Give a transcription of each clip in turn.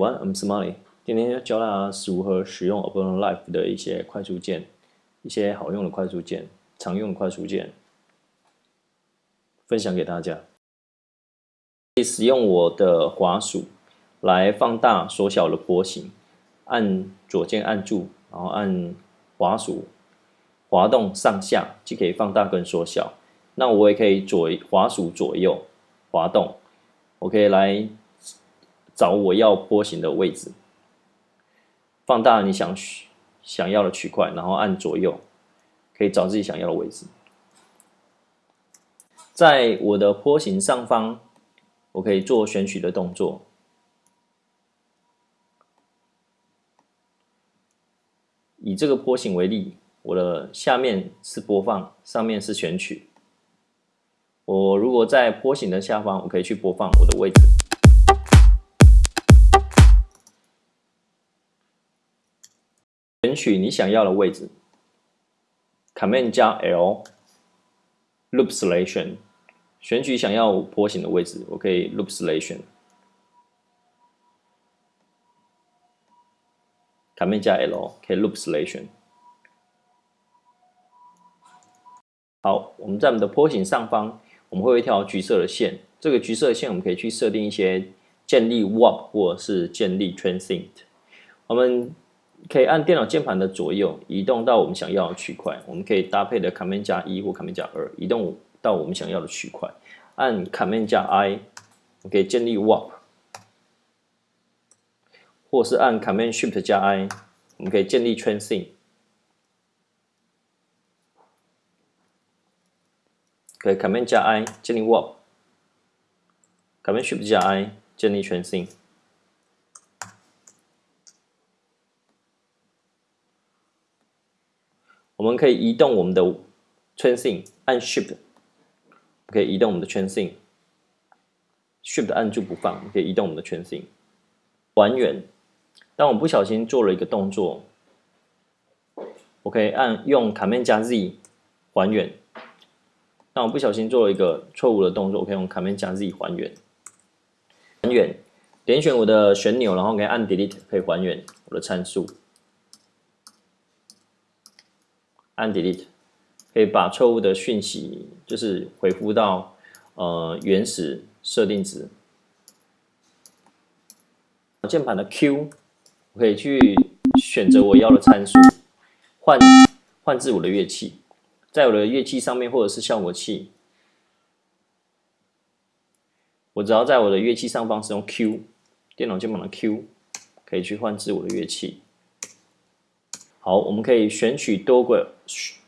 One，I'm Smiley。今天要教大家如何使用 Ableton Live 的一些快速键，一些好用的快速键，常用的快速键，分享给大家。可以使用我的滑鼠来放大、缩小的波形，按左键按住，然后按滑鼠滑动上下，就可以放大跟缩小。那我也可以左滑鼠左右滑动，我可以来。找我要波形的位置，放大你想想要的区块，然后按左右，可以找自己想要的位置。在我的波形上方，我可以做选取的动作。以这个波形为例，我的下面是播放，上面是选取。我如果在波形的下方，我可以去播放我的位置。选取你想要的位置，Command 加 L，Loop Selection，选取想要波形的位置，我可以 Loop Selection，Command 加 L 可以 Loop Selection。好，我们在我们的坡形上方，我们会有一条橘色的线，这个橘色的线我们可以去设定一些建立 Warp 或者是建立 Transient，我们。可以按电脑键盘的左右移动到我们想要的区块，我们可以搭配的 Command 加一或 Command 加二移动到我们想要的区块。按 Command 加 I，我可以建立 Warp，或是按 Command Shift 加 I，我们可以建立 Transient。可以 Command 加 I 建立 Warp，Command Shift 加 I 建立 Transient。我们可以移动我们的 tracing，按 Shift 可以移动我们的 tracing，Shift 按住不放，可以移动我们的 tracing。还原，当我不小心做了一个动作，我可以按用 Command 加 Z 还原。当我不小心做了一个错误的动作，我可以用 Command 加 Z 还原。还原，点选我的旋钮，然后可以按 Delete 可以还原我的参数。按 delete 可以把错误的讯息就是回复到呃原始设定值。键盘的 Q 我可以去选择我要的参数，换换至我的乐器，在我的乐器上面或者是效果器，我只要在我的乐器上方使用 Q 电脑键盘的 Q 可以去换至我的乐器。好，我们可以选取多个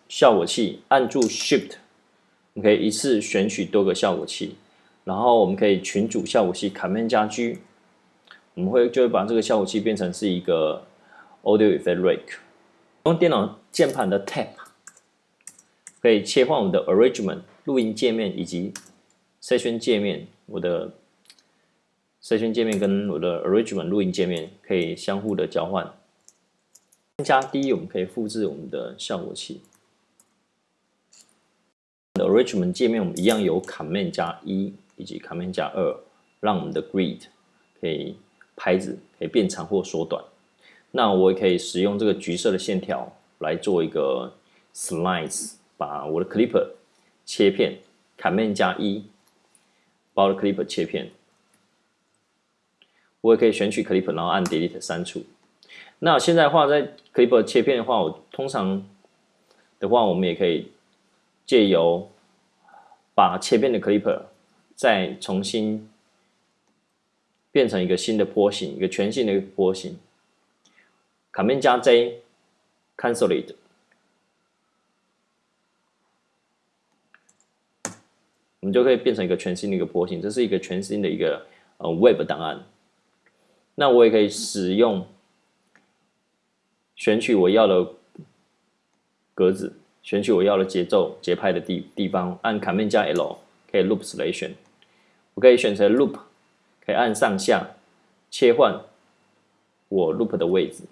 效果器，按住 Shift，我们可以一次选取多个效果器，然后我们可以群组效果器，Command 加 G，我们会就会把这个效果器变成是一个 Audio Effect Rack。用电脑键盘的 Tab 可以切换我们的 Arrangement 录音界面以及 Session 界面，我的 Session 界面跟我的 Arrangement 录音界面可以相互的交换。加 D，我们可以复制我们的效果器。Arrangement 界面我们一样有 Command 加一以及 Command 加二，让我们的 Grid 可以拍子可以变长或缩短。那我也可以使用这个橘色的线条来做一个 Slice，把我的 Clipper 切片，Command 加一，把我的 Clipper 切片。我也可以选取 Clipper，然后按 Delete 删除。那现在的话，在 Clipper 切片的话，我通常的话，我们也可以借由把切片的 Clipper 再重新变成一个新的波形，一个全新的一个波形。Command 加 J，Cancel it，我们就可以变成一个全新的一个波形。这是一个全新的一个呃 Web 档案。那我也可以使用。选取我要的格子，选取我要的节奏节拍的地地方，按 Command 加 L 可以 Loop Selection。我可以选择 Loop，可以按上下切换我 Loop 的位置。